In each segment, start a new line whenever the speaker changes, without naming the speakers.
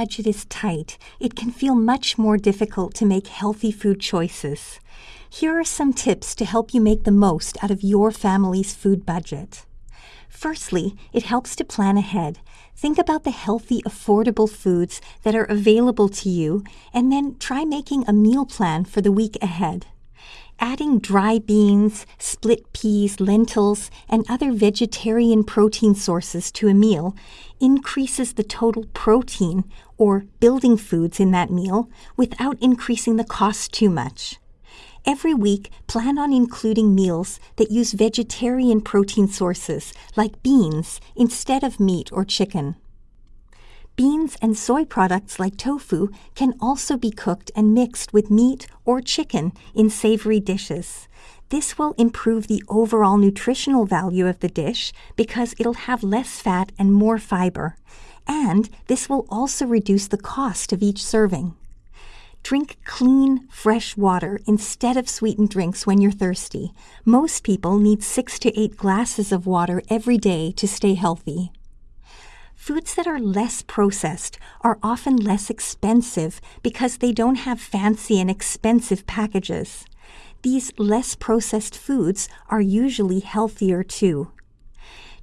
Budget is tight, it can feel much more difficult to make healthy food choices. Here are some tips to help you make the most out of your family's food budget. Firstly, it helps to plan ahead. Think about the healthy, affordable foods that are available to you, and then try making a meal plan for the week ahead. Adding dry beans, split peas, lentils, and other vegetarian protein sources to a meal increases the total protein or building foods in that meal without increasing the cost too much. Every week, plan on including meals that use vegetarian protein sources like beans instead of meat or chicken. Beans and soy products like tofu can also be cooked and mixed with meat or chicken in savory dishes. This will improve the overall nutritional value of the dish because it'll have less fat and more fiber. And this will also reduce the cost of each serving. Drink clean, fresh water instead of sweetened drinks when you're thirsty. Most people need six to eight glasses of water every day to stay healthy. Foods that are less processed are often less expensive because they don't have fancy and expensive packages. These less processed foods are usually healthier too.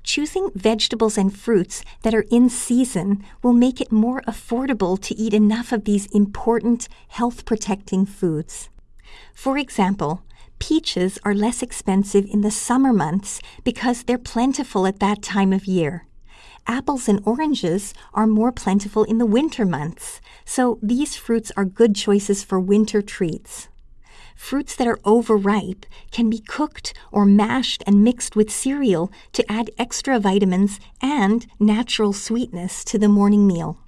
Choosing vegetables and fruits that are in season will make it more affordable to eat enough of these important health protecting foods. For example, peaches are less expensive in the summer months because they're plentiful at that time of year apples and oranges are more plentiful in the winter months, so these fruits are good choices for winter treats. Fruits that are overripe can be cooked or mashed and mixed with cereal to add extra vitamins and natural sweetness to the morning meal.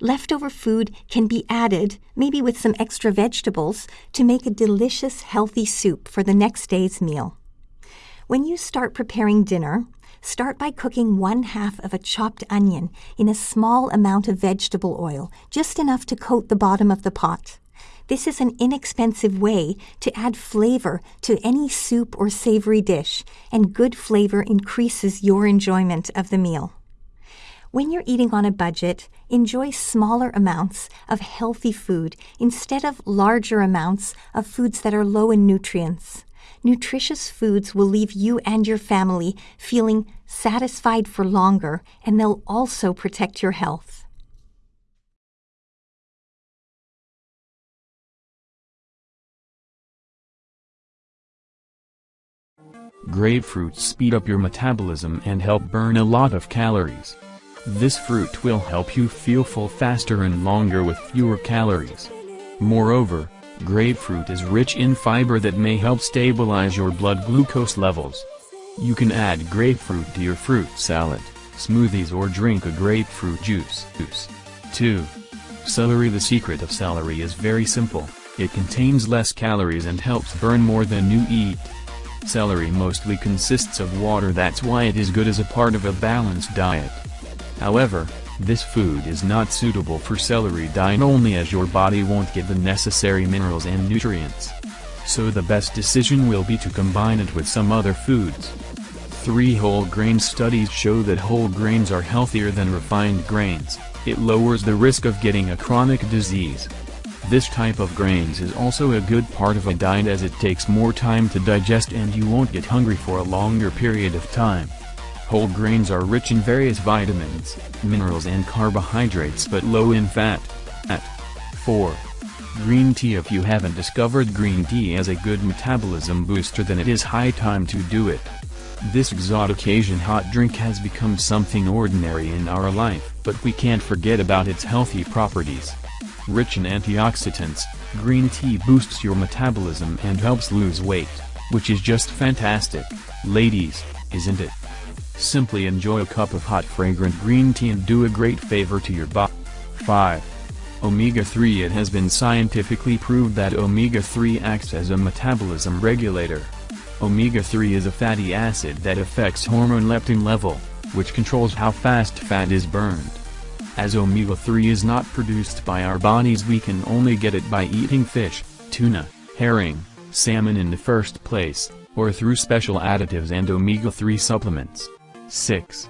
Leftover food can be added, maybe with some extra vegetables, to make a delicious, healthy soup for the next day's meal. When you start preparing dinner, Start by cooking one half of a chopped onion in a small amount of vegetable oil, just enough to coat the bottom of the pot. This is an inexpensive way to add flavor to any soup or savory dish, and good flavor increases your enjoyment of the meal. When you're eating on a budget, enjoy smaller amounts of healthy food instead of larger amounts of foods that are low in nutrients nutritious foods will leave you and your family feeling satisfied for longer, and they'll also protect your health.
Grapefruits speed up your metabolism and help burn a lot of calories. This fruit will help you feel full faster and longer with fewer calories. Moreover, Grapefruit is rich in fiber that may help stabilize your blood glucose levels. You can add grapefruit to your fruit salad, smoothies or drink a grapefruit juice. 2. Celery The secret of celery is very simple, it contains less calories and helps burn more than you eat. Celery mostly consists of water that's why it is good as a part of a balanced diet. However, this food is not suitable for celery diet only as your body won't get the necessary minerals and nutrients. So the best decision will be to combine it with some other foods. Three whole grain studies show that whole grains are healthier than refined grains, it lowers the risk of getting a chronic disease. This type of grains is also a good part of a diet as it takes more time to digest and you won't get hungry for a longer period of time. Whole grains are rich in various vitamins, minerals and carbohydrates but low in fat. At 4. Green tea If you haven't discovered green tea as a good metabolism booster then it is high time to do it. This exotic Asian hot drink has become something ordinary in our life, but we can't forget about its healthy properties. Rich in antioxidants, green tea boosts your metabolism and helps lose weight, which is just fantastic, ladies, isn't it? Simply enjoy a cup of hot fragrant green tea and do a great favor to your body. 5. Omega-3 It has been scientifically proved that omega-3 acts as a metabolism regulator. Omega-3 is a fatty acid that affects hormone leptin level, which controls how fast fat is burned. As omega-3 is not produced by our bodies we can only get it by eating fish, tuna, herring, salmon in the first place, or through special additives and omega-3 supplements. 6.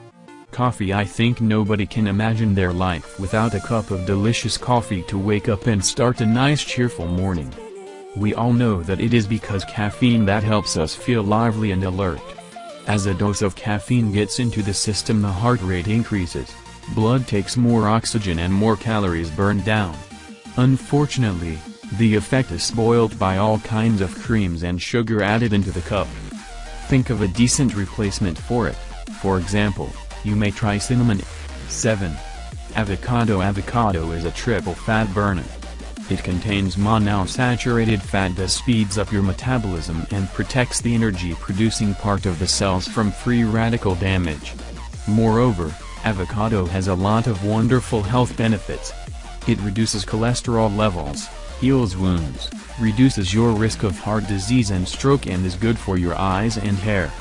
Coffee I think nobody can imagine their life without a cup of delicious coffee to wake up and start a nice cheerful morning. We all know that it is because caffeine that helps us feel lively and alert. As a dose of caffeine gets into the system the heart rate increases, blood takes more oxygen and more calories burned down. Unfortunately, the effect is spoiled by all kinds of creams and sugar added into the cup. Think of a decent replacement for it, for example, you may try cinnamon. 7. Avocado Avocado is a triple fat burner. It contains monounsaturated fat that speeds up your metabolism and protects the energy-producing part of the cells from free radical damage. Moreover, avocado has a lot of wonderful health benefits. It reduces cholesterol levels, heals wounds, reduces your risk of heart disease and stroke and is good for your eyes and hair.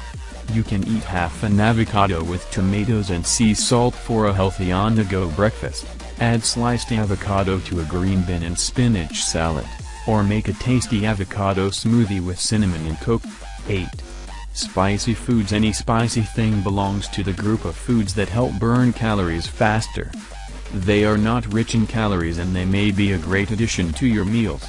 You can eat half an avocado with tomatoes and sea salt for a healthy on-the-go breakfast. Add sliced avocado to a green bean and spinach salad, or make a tasty avocado smoothie with cinnamon and coke. 8. Spicy foods Any spicy thing belongs to the group of foods that help burn calories faster. They are not rich in calories and they may be a great addition to your meals.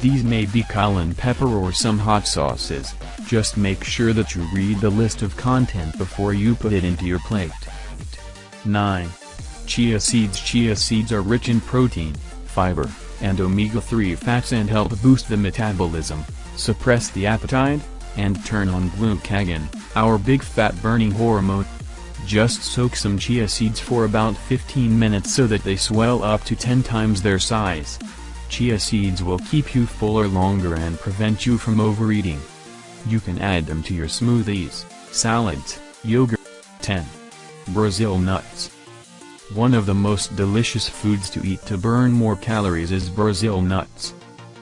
These may be cayenne pepper or some hot sauces, just make sure that you read the list of content before you put it into your plate. 9. Chia seeds Chia seeds are rich in protein, fiber, and omega-3 fats and help boost the metabolism, suppress the appetite, and turn on glucagon, our big fat-burning hormone. Just soak some chia seeds for about 15 minutes so that they swell up to 10 times their size. Chia seeds will keep you fuller longer and prevent you from overeating. You can add them to your smoothies, salads, yogurt. 10. Brazil nuts. One of the most delicious foods to eat to burn more calories is Brazil nuts.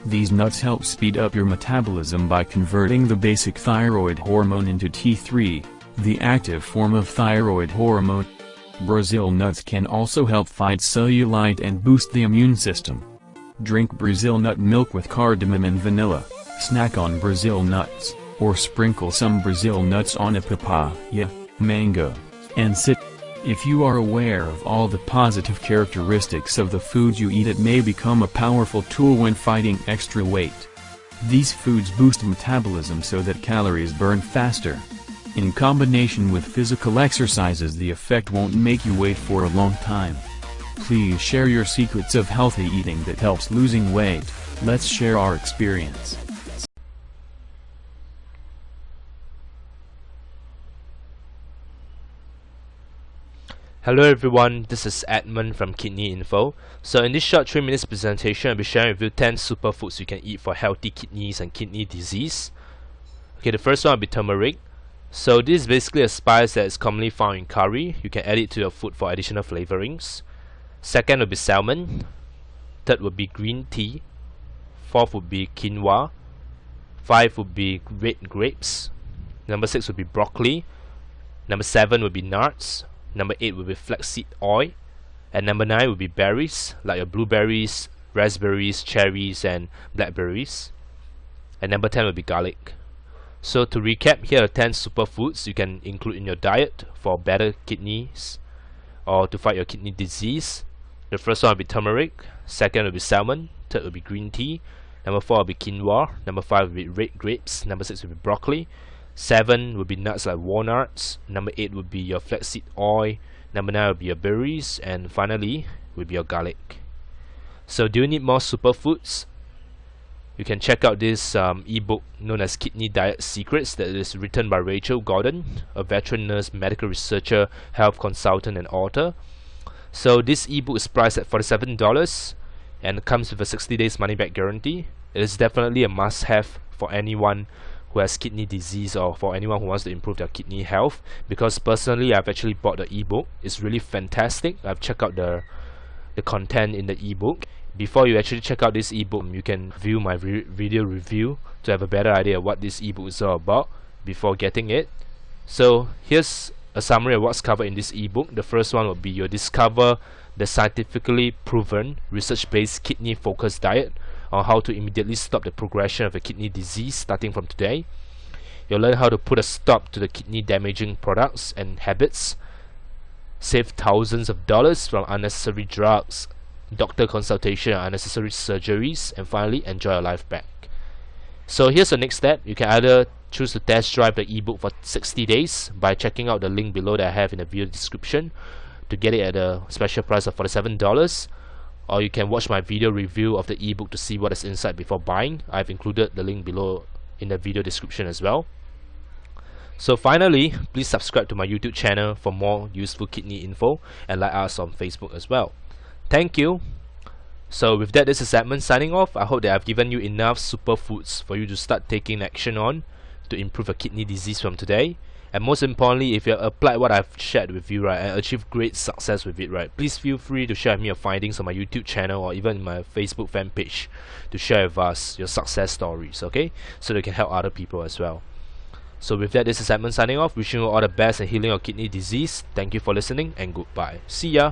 These nuts help speed up your metabolism by converting the basic thyroid hormone into T3, the active form of thyroid hormone. Brazil nuts can also help fight cellulite and boost the immune system. Drink Brazil nut milk with cardamom and vanilla, snack on Brazil nuts, or sprinkle some Brazil nuts on a papaya, mango, and sit. If you are aware of all the positive characteristics of the foods you eat it may become a powerful tool when fighting extra weight. These foods boost metabolism so that calories burn faster. In combination with physical exercises the effect won't make you wait for a long time. Please share your secrets of healthy eating that helps losing weight, let's share our experience.
Hello everyone, this is Edmund from Kidney Info. So in this short 3 minutes presentation, I'll be sharing with you 10 superfoods you can eat for healthy kidneys and kidney disease. Okay, the first one will be turmeric. So this is basically a spice that is commonly found in curry. You can add it to your food for additional flavorings. Second will be salmon. Third would be green tea. Fourth would be quinoa. Five would be red grapes. Number six would be broccoli. Number seven would be nuts. Number 8 will be flaxseed oil. And number 9 will be berries, like your blueberries, raspberries, cherries, and blackberries. And number 10 will be garlic. So to recap, here are 10 superfoods you can include in your diet for better kidneys or to fight your kidney disease. The first one will be turmeric, second will be salmon, third will be green tea, number 4 will be quinoa, number 5 will be red grapes, number 6 will be broccoli, Seven would be nuts like walnuts. Number eight would be your flaxseed oil. Number nine would be your berries, and finally would be your garlic. So, do you need more superfoods? You can check out this um, ebook known as Kidney Diet Secrets that is written by Rachel Gordon, a veteran nurse, medical researcher, health consultant, and author. So, this ebook is priced at $47 and comes with a 60 days money back guarantee. It is definitely a must have for anyone who has kidney disease or for anyone who wants to improve their kidney health. Because personally I've actually bought the ebook. It's really fantastic. I've checked out the the content in the ebook. Before you actually check out this ebook you can view my re video review to have a better idea of what this ebook is all about before getting it. So here's a summary of what's covered in this ebook. The first one will be your discover the scientifically proven research-based kidney focused diet on how to immediately stop the progression of a kidney disease starting from today. You'll learn how to put a stop to the kidney damaging products and habits. save thousands of dollars from unnecessary drugs, doctor consultation, unnecessary surgeries, and finally enjoy your life back. So here's the next step. You can either choose to test drive the ebook for 60 days by checking out the link below that I have in the video description to get it at a special price of $47 or you can watch my video review of the ebook to see what is inside before buying. I've included the link below in the video description as well. So finally, please subscribe to my YouTube channel for more useful kidney info and like us on Facebook as well. Thank you. So with that, this is Edmund signing off. I hope that I've given you enough superfoods for you to start taking action on to improve your kidney disease from today. And most importantly, if you applied what I've shared with you, right, and achieved great success with it, right, please feel free to share with me your findings on my YouTube channel or even my Facebook fan page to share with us your success stories, okay? So they can help other people as well. So with that, this is Edmund signing off, wishing you all the best and healing your kidney disease. Thank you for listening and goodbye. See ya!